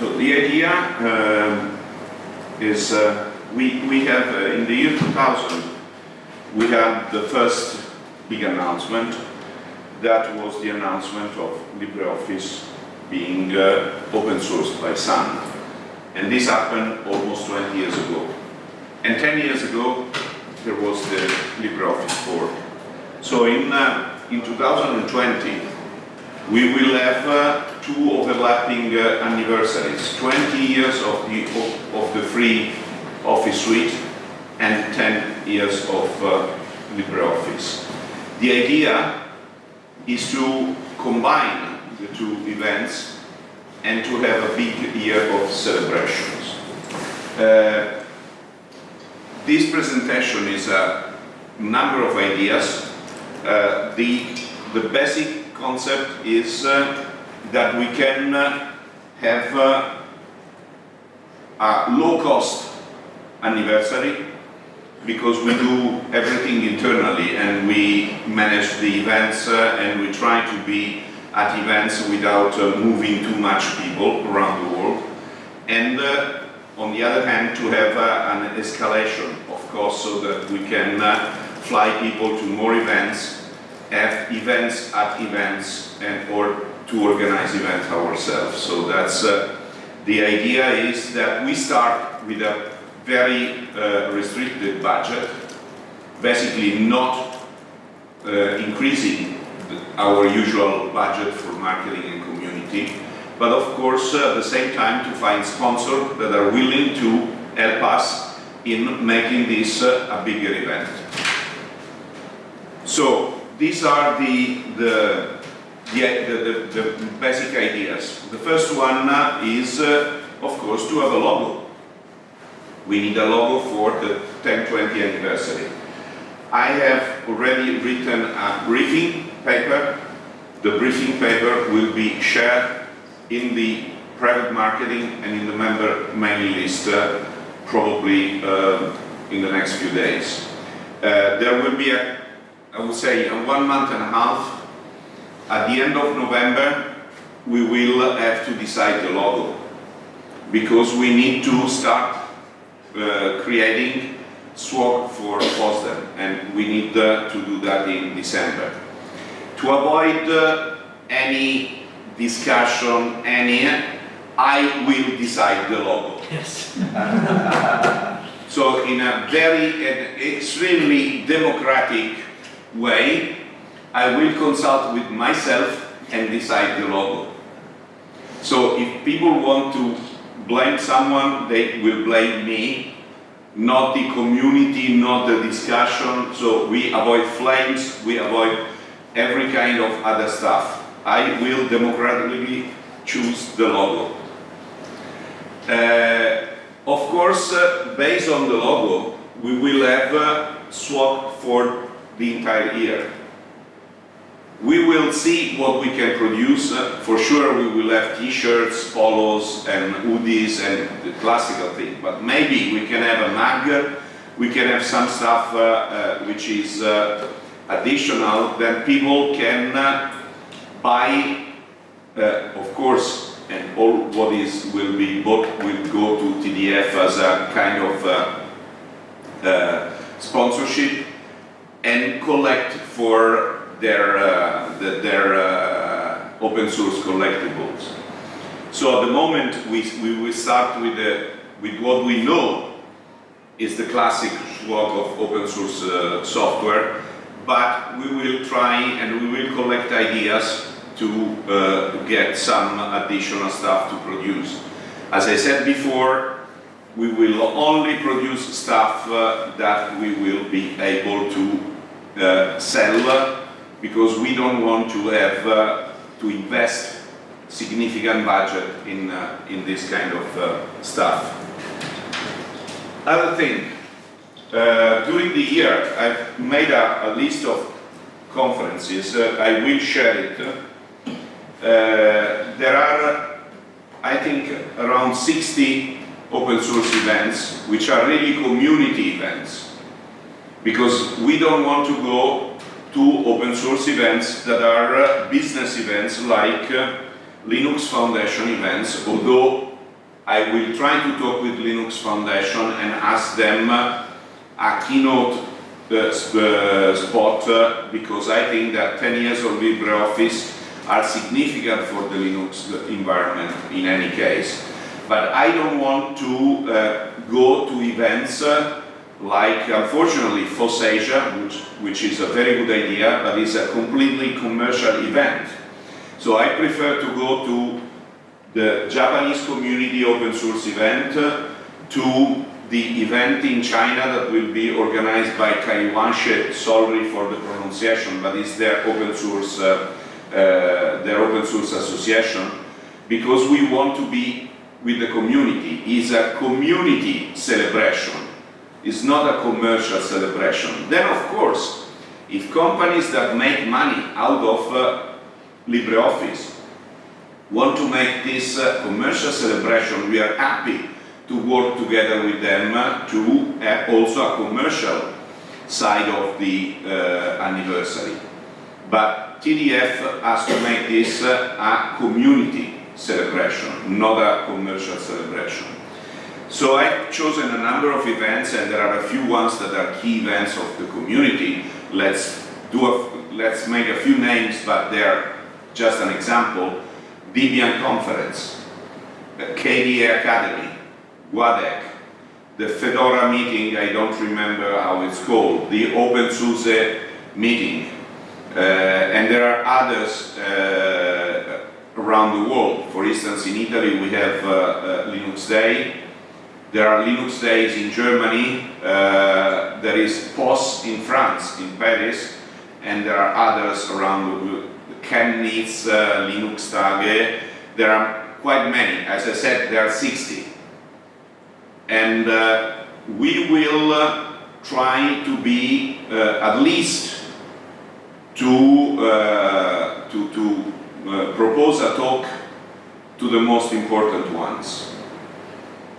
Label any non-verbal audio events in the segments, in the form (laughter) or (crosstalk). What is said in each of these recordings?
So the idea um, is uh, we, we have, uh, in the year 2000, we had the first big announcement. That was the announcement of LibreOffice being uh, open sourced by Sun. And this happened almost 20 years ago. And 10 years ago, there was the LibreOffice fork. So in, uh, in 2020, we will have uh, two overlapping uh, anniversaries, 20 years of the, of, of, the free Office suite and 10 years of uh, LibreOffice. The idea is to combine the two events and to have a big year of celebrations. Uh, this presentation is a number of ideas. Uh, the, the basic concept is uh, that we can uh, have uh, a low-cost anniversary because we do everything internally and we manage the events uh, and we try to be at events without moving too much people around the world. And on the other hand, to have an escalation of course so that we can fly people to more events, have events at events and or to organize events ourselves. So that's uh, the idea is that we start with a very uh, restricted budget, basically not uh, increasing our usual budget for marketing and community, but of course uh, at the same time to find sponsors that are willing to help us in making this uh, a bigger event. So these are the, the, the, the, the basic ideas. The first one is, uh, of course, to have a logo. We need a logo for the 1020 anniversary. I have already written a briefing paper. The briefing paper will be shared in the private marketing and in the member mailing list uh, probably uh, in the next few days. Uh, there will be, a, I would say, a one month and a half. At the end of November, we will have to decide the logo because we need to start uh, creating swag for FOSDEM and we need uh, to do that in December. To avoid uh, any discussion, any, I will decide the logo. Yes. (laughs) so in a very extremely democratic way, I will consult with myself and decide the logo. So if people want to blame someone, they will blame me, not the community, not the discussion. So we avoid flames, we avoid every kind of other stuff. I will democratically choose the logo. Uh, of course, uh, based on the logo, we will have a swag for the entire year. We will see what we can produce. Uh, for sure, we will have t-shirts, polos, and hoodies, and the classical thing. But maybe we can have a mug. We can have some stuff uh, uh, which is uh, additional that people can uh, buy. Uh, of course, and all what is will be bought will go to TDF as a kind of sponsorship and collect for their, uh, their uh, open source collectibles. So at the moment we, we will start with, the, with what we know is the classic swag of open source uh, software, but we will try and we will collect ideas to uh, get some additional stuff to produce. As I said before, we will only produce stuff uh, that we will be able to uh, sell because we don't want to have uh, to invest significant budget in, uh, in this kind of uh, stuff. Other thing, uh, during the year I've made a, a list of conferences, uh, I will share it. Uh, there are, I think, around 60 open source events which are really community events because we don't want to go to open source events that are uh, business events like uh, Linux Foundation events, although I will try to talk with Linux Foundation and ask them uh, a keynote spot because I think that 10 years of LibreOffice are significant for the Linux environment in any case. But I don't want to uh, go to events uh, like, unfortunately, FOSSASIA, which, which is a very good idea, but is a completely commercial event. So I prefer to go to the Japanese community open source event, uh, to the event in China that will be organized by Kaiyuanshe, sorry for the pronunciation, but it's their open source, uh, uh, their open source association, because we want to be with the community. It's a community celebration. It's not a commercial celebration. Then, of course, if companies that make money out of uh, LibreOffice want to make this uh, commercial celebration, we are happy to work together with them to have also a commercial side of the uh, anniversary. But TDF has to make this uh, a community celebration, not a commercial celebration. So I've chosen a number of events and there are a few ones that are key events of the community. Let's do a, let's make a few names, but they're just an example. Debian Conference, the KDE Akademy, GUADEC, the Fedora meeting, I don't remember how it's called, the OpenSUSE meeting, uh, and there are others uh, around the world. For instance, in Italy we have uh, uh Linux Day, there are Linux Days in Germany, uh, there is POS in France, in Paris, and there are others around. Chemnitz, uh, Linux Tage, there are quite many. As I said, there are 60 and uh, we will uh, try to be uh, at least to, uh, to, to propose a talk to the most important ones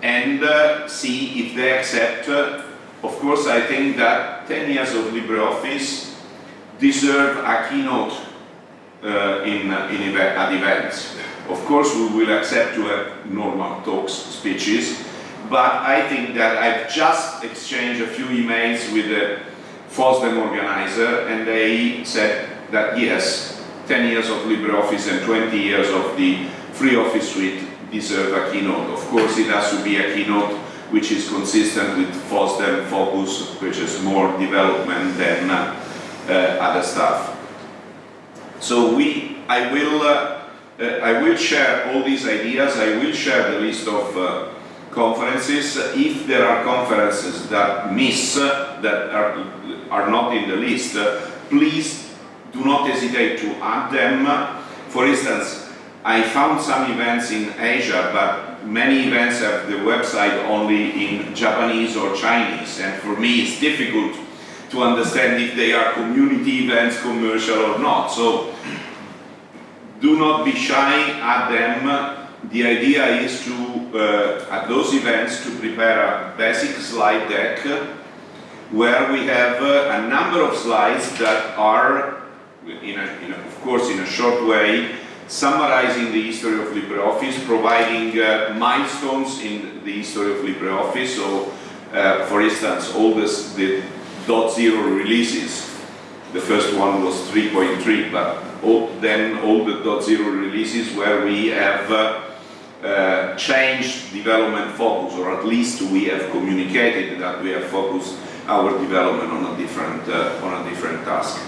and uh, see if they accept. Uh, of course, I think that 10 years of LibreOffice deserve a keynote uh, in, uh, in at events. Of course, we will accept to have normal talks, speeches, but I think that I've just exchanged a few emails with the FOSDEM organizer and they said that yes, 10 years of LibreOffice and 20 years of the free office suite deserve a keynote. Of course it has to be a keynote which is consistent with FOSDEM focus, which is more development than uh, uh, other stuff. So we, I will, uh, uh I will share all these ideas, I will share the list of uh, conferences. If there are conferences that miss, that are, are not in the list, please do not hesitate to add them. For instance, I found some events in Asia, but many events have the website only in Japanese or Chinese, and for me it's difficult to understand if they are community events, commercial or not. So do not be shy, at them. The idea is to uh, at those events to prepare a basic slide deck where we have uh, a number of slides that are, in a, in a, of course in a short way, summarizing the history of LibreOffice, providing uh, milestones in the history of LibreOffice. So, uh, for instance, all this, the .0 releases, the first one was 3.3, but all, then all the .0 releases where we have uh, uh, changed development focus, or at least we have communicated that we have focused our development on a different, uh, on a different task.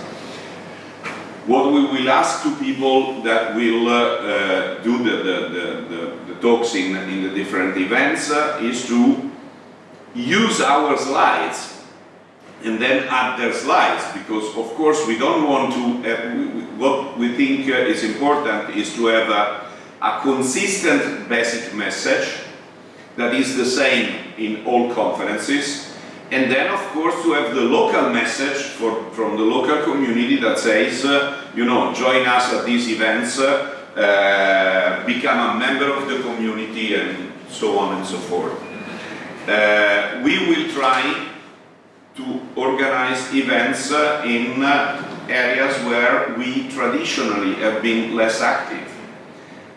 What we will ask to people that will uh, uh do the, the, the, the, talks in, in the different events uh, is to use our slides and then add their slides because of course we don't want to, what we think is important is to have a a consistent basic message that is the same in all conferences and then of course to have the local message for, from the local community that says uh, you know join us at these events uh, uh, become a member of the community and so on and so forth. Uh, we will try to organize events uh, in uh, areas where we traditionally have been less active.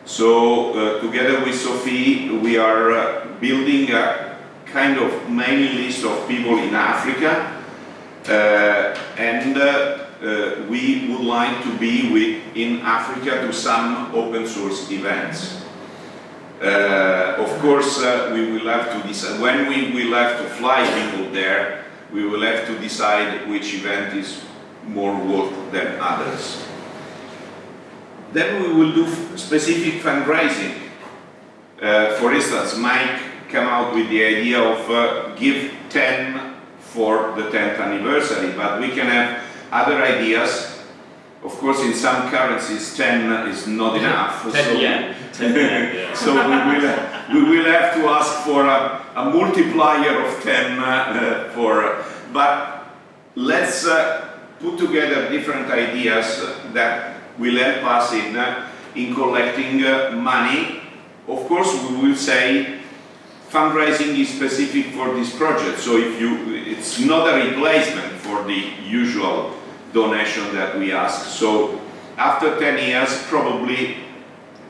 So together with Sophie, we are building a kind of mailing list of people in Africa, uh, and uh, uh, we would like to be with, in Africa to some open source events. Of course, we will have to decide, when we will have to fly people there, we will have to decide which event is more worth than others. Then we will do specific fundraising. Uh, for instance, Mike came out with the idea of uh, give 10 for the 10th anniversary, but we can have other ideas. Of course, in some currencies, 10 is not (laughs) enough. 10 so- yen. (laughs) 10 yen, yeah. (laughs) so we will, we will have to ask for a, a multiplier of 10 uh, for, but let's uh, put together different ideas that will help us in, uh, in collecting uh, money. Of course, we will say fundraising is specific for this project, so if you, it's not a replacement for the usual donation that we ask. So after 10 years, probably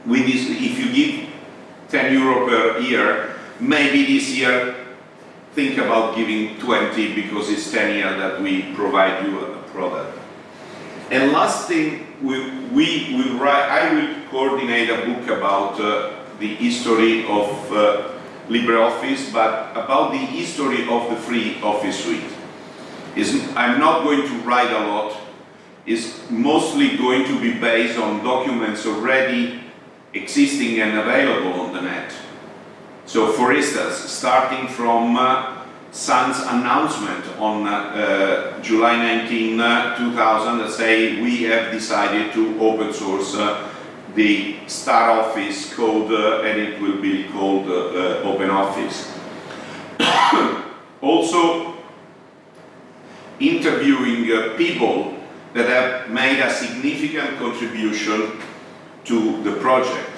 with this, if you give 10 euro per year, maybe this year think about giving 20 because it's 10 years that we provide you a product. And last thing, we, we will write, I will coordinate a book about uh, the history of uh, LibreOffice, but about the history of the free office suite. Is, I'm not going to write a lot, it's mostly going to be based on documents already existing and available on the net. So for instance, starting from uh, Sun's announcement on uh, uh, July 19, uh, 2000, that say we have decided to open source uh, the Star Office code uh, and it will be called uh, uh, Open Office. (coughs) also, interviewing people that have made a significant contribution to the project.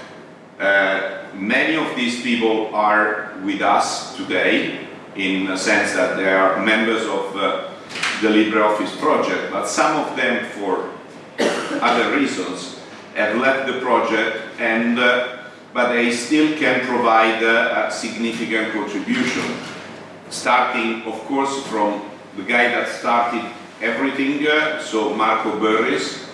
Uh, many of these people are with us today in the sense that they are members of uh, the LibreOffice project, but some of them for (coughs) other reasons have left the project and uh, but they still can provide uh, a significant contribution. Starting of course from the guy that started everything uh, so Marco Börries.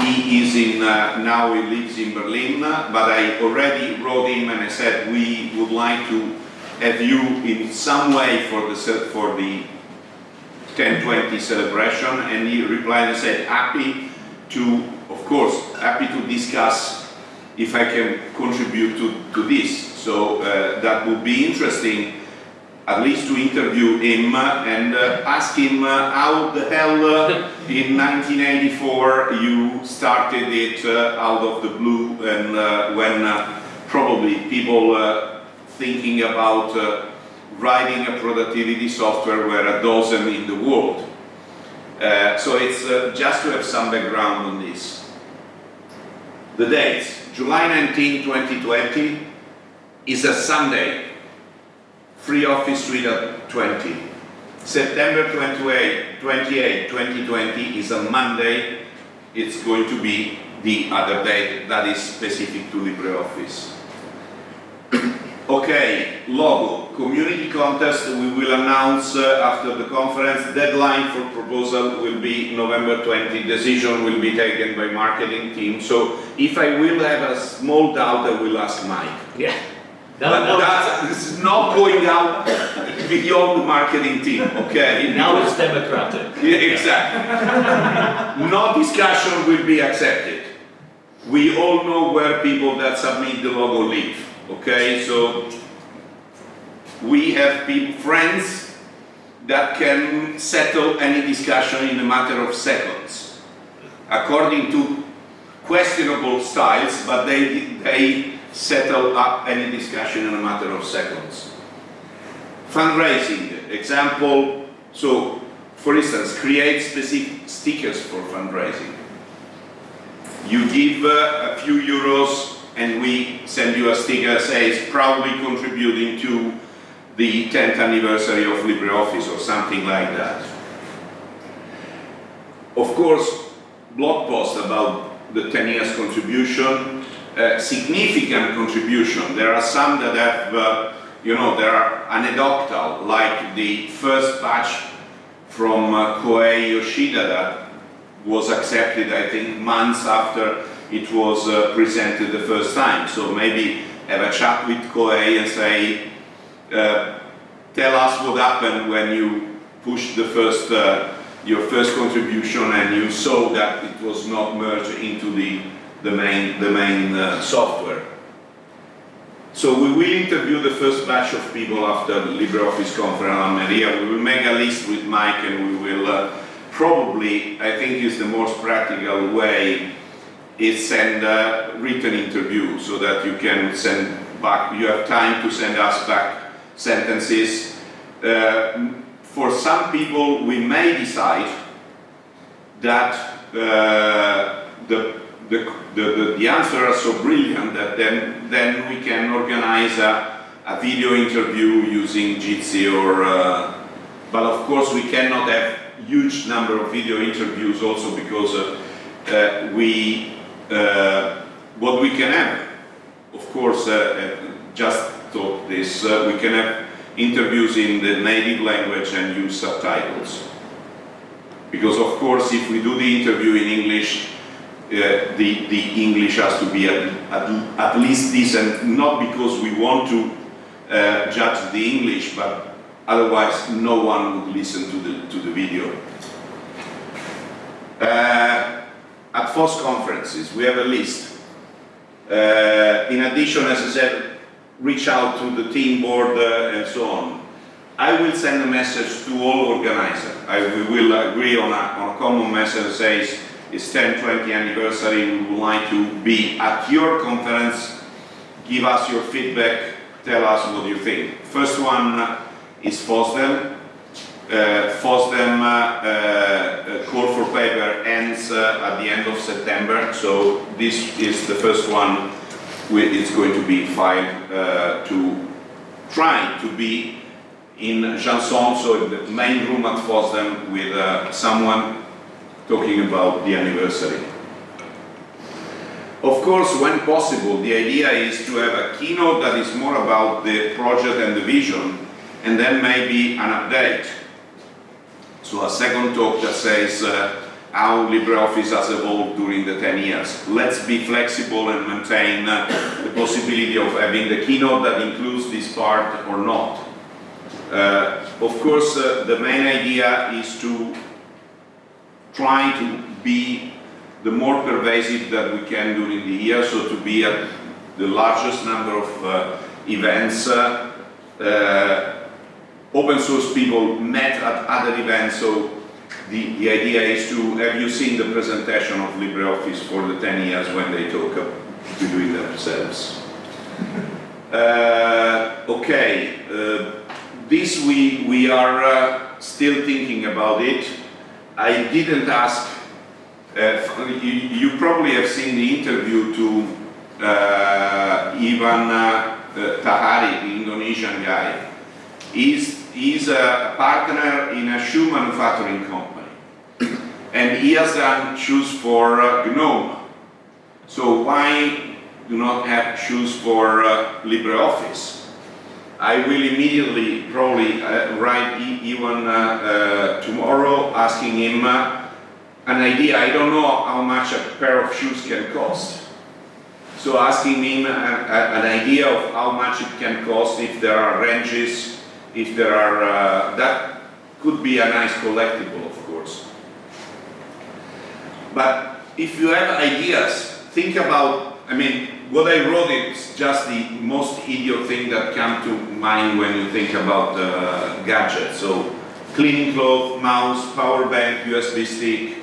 He is in, uh, now he lives in Berlin, but I already wrote him and I said we would like to have you in some way for the, for the 1020 celebration. And he replied and said happy to, of course, happy to discuss if I can contribute to, to this. So uh, that would be interesting at least to interview him and uh, ask him uh, how the hell uh, in 1984 you started it uh, out of the blue and uh, when probably people thinking about writing a productivity software were a dozen in the world. Uh, so it's uh, just to have some background on this. The dates, July 19, 2020 is a Sunday, free office suite 20. September 28, 28, 2020 is a Monday, it's going to be the other date that is specific to LibreOffice. Okay, logo, community contest, we will announce uh, after the conference. Deadline for proposal will be November 20. Decision will be taken by marketing team. So if I will have a small doubt, I will ask Mike. Yeah. But that is not going out beyond the marketing team, okay? (laughs) now it's democratic. Yeah, exactly. (laughs) no discussion will be accepted. We all know where people that submit the logo live, okay? So we have people, friends that can settle any discussion in a matter of seconds, according to questionable styles, but they, they settle up any discussion in a matter of seconds. Fundraising, example, so for instance, create specific stickers for fundraising. You give uh, a few euros and we send you a sticker says proudly contributing to the 10th anniversary of LibreOffice or something like that. Of course, blog posts about the 10 years contribution, uh, significant contribution. There are some that have, uh, you know, they are anecdotal, like the first patch from uh, Kohei Yoshida that was accepted, I think, months after it was uh, presented the first time. So maybe have a chat with Kohei and say, uh, tell us what happened when you pushed the first, uh, your first contribution and you saw that it was not merged into the, the main, the main uh, software. So we will interview the first batch of people after LibreOffice conference Almería. We will make a list with Mike and we will uh, probably, I think is the most practical way, is send a written interview so that you can send back, you have time to send us back sentences. Uh, for some people, we may decide that uh, the, the, the, the answers are so brilliant that then, then we can organize a, a video interview using Jitsi or, uh, but of course we cannot have huge number of video interviews also because uh, uh, we, what we can have, of course, uh, uh, just thought this, uh, we can have interviews in the native language and use subtitles. Because of course, if we do the interview in English, uh, the, the English has to be at, at, at least decent, not because we want to uh, judge the English, but otherwise no one would listen to the, to the video. Uh, at FOSS conferences, we have a list. Uh, in addition, as I said, reach out to the team board uh, and so on. I will send a message to all organizers. I, we will agree on a, on a common message that says it's 10, 20 anniversary, we would like to be at your conference, give us your feedback, tell us what you think. First one is FOSDEM. Uh, FOSDEM uh, uh, call for paper ends at the end of September, so this is the first one it's going to be filed to try to be in Janson, so in the main room at FOSDEM with uh, someone talking about the anniversary. Of course, when possible, the idea is to have a keynote that is more about the project and the vision, and then maybe an update. So a second talk that says uh, how LibreOffice has evolved during the 10 years. Let's be flexible and maintain uh, the possibility of having the keynote that includes this part or not. Uh, of course, uh, the main idea is to try to be the more pervasive that we can during the year, so to be at the largest number of uh, events. Open source people met at other events, so the, the idea is to, have you seen the presentation of LibreOffice for the 10 years when they talk to do it themselves? (laughs) Uh, okay, uh, this we, we are uh, still thinking about it. I didn't ask, uh, you, you probably have seen the interview to uh, Ivan uh, Tahari, the Indonesian guy. He's, he's a partner in a shoe manufacturing company. And he has done shoes for uh, GNOME. So why do not have shoes for uh, LibreOffice? I will immediately probably uh, write E- Ivan uh, uh, tomorrow asking him uh, an idea. I don't know how much a pair of shoes can cost. So asking him a, a, an idea of how much it can cost if there are ranges, if there are, uh, that could be a nice collectible of course. But if you have ideas, think about, I mean, what I wrote is just the most idiot thing that come to mind when you think about uh, gadgets. So cleaning cloth, mouse, power bank, USB stick.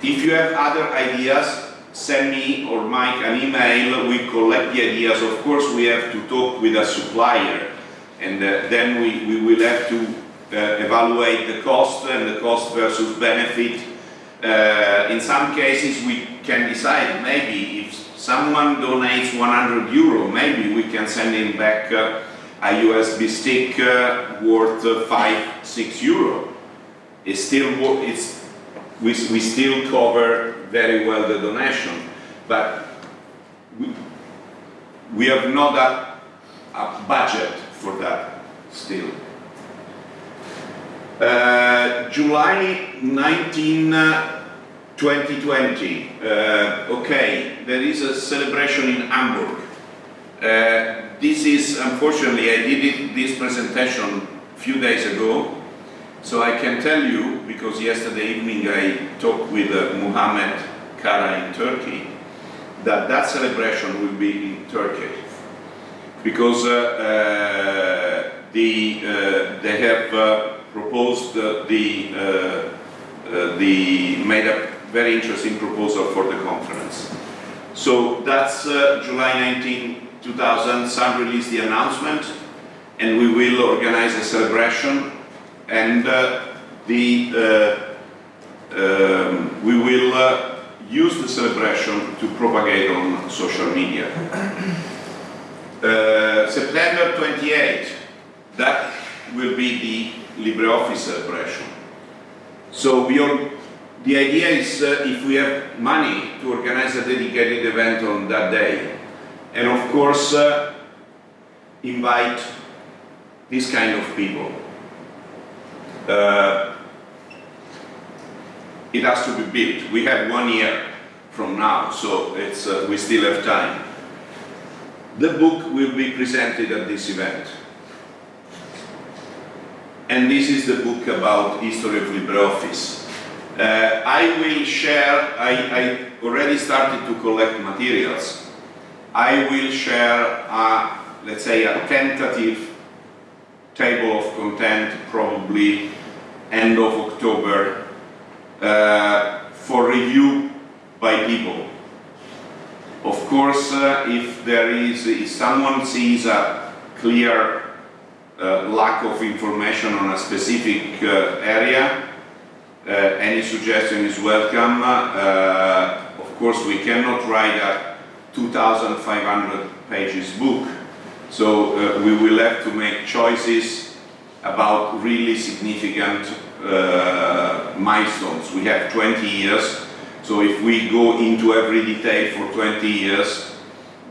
If you have other ideas, send me or Mike an email, we collect the ideas. Of course, we have to talk with a supplier and uh, then we, we will have to uh, evaluate the cost and the cost versus benefit. Uh, in some cases, we can decide maybe if someone donates 100 euro, maybe we can send him back uh, a USB stick uh, worth uh, 5, 6 euro. It's still, it's, we, we still cover very well the donation, but we, we have not a, a budget for that still. Uh, July 19, uh, 2020. Uh, okay, there is a celebration in Hamburg. Uh, this is, unfortunately, I did it, this presentation a few days ago, so I can tell you, because yesterday evening I talked with uh, Kara in Turkey, that that celebration will be in Turkey. Because uh, uh, the, uh, they have proposed the, the, made a very interesting proposal for the conference. So that's July 19, 2000, Sun released the announcement and we will organize a celebration and the, um, we will uh, use the celebration to propagate on social media. Uh, September 28, that will be the LibreOffice celebration. So we are, the idea is uh, if we have money to organize a dedicated event on that day, and of course uh, invite this kind of people. Uh, it has to be built. We have one year from now, so it's, uh, we still have time. The book will be presented at this event. And this is the book about history of LibreOffice. Uh, I will share, I, I already started to collect materials. I will share, a, let's say, a tentative table of content probably end of October uh, for review by people. Of course, uh, if there is, if someone sees a clear uh, lack of information on a specific uh, area, uh, any suggestion is welcome. Uh, of course, we cannot write a 2,500 pages book, so uh, we will have to make choices about really significant milestones. We have 20 years, so if we go into every detail for 20 years,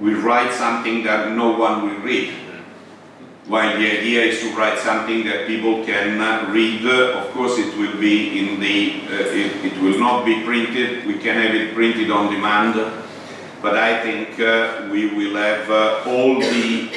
we write something that no one will read. While the idea is to write something that people can uh, read, uh, of course it will be in the, uh, it, it will not be printed, we can have it printed on demand, but I think uh, we will have uh, all the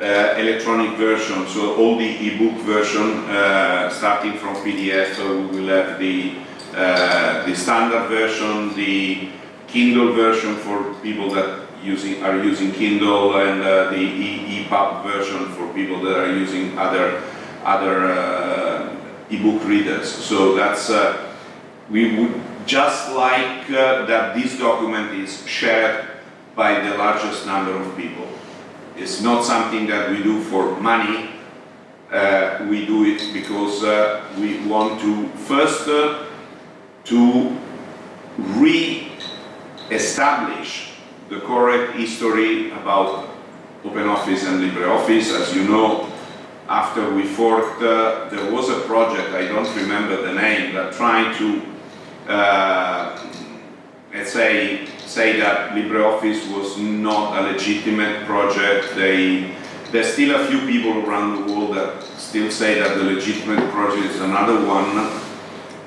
uh, electronic version, so all the e-book version uh, starting from PDF, so we will have the, uh, the standard version, the Kindle version for people that using, are using Kindle and uh, the e EPUB version for people that are using other, other uh, e-book readers. So that's, uh, we would just like uh, that this document is shared by the largest number of people. It's not something that we do for money. We do it because we want to first to re-establish the correct history about OpenOffice and LibreOffice. As you know, after we forked, uh, there was a project, I don't remember the name, that tried to, uh, let's say, say that LibreOffice was not a legitimate project. They, there's still a few people around the world that still say that the legitimate project is another one.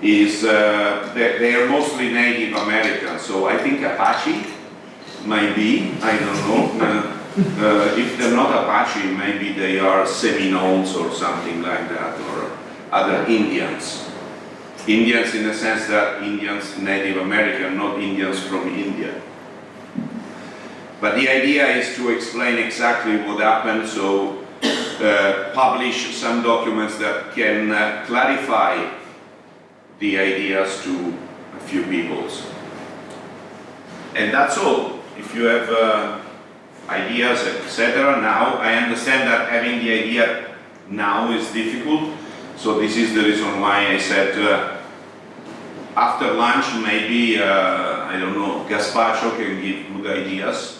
Is uh, they, they are mostly Native American, so I think Apache might be. I don't know. Uh, uh, if they're not Apache, maybe they are Seminoles or something like that, or other Indians. Indians in the sense that Indians, Native American, not Indians from India. But the idea is to explain exactly what happened, so uh, publish some documents that can uh, clarify the ideas to a few peoples. And that's all. If you have uh, ideas, etc. Now, I understand that having the idea now is difficult, so this is the reason why I said uh, after lunch maybe, uh, I don't know, Gaspacho can give good ideas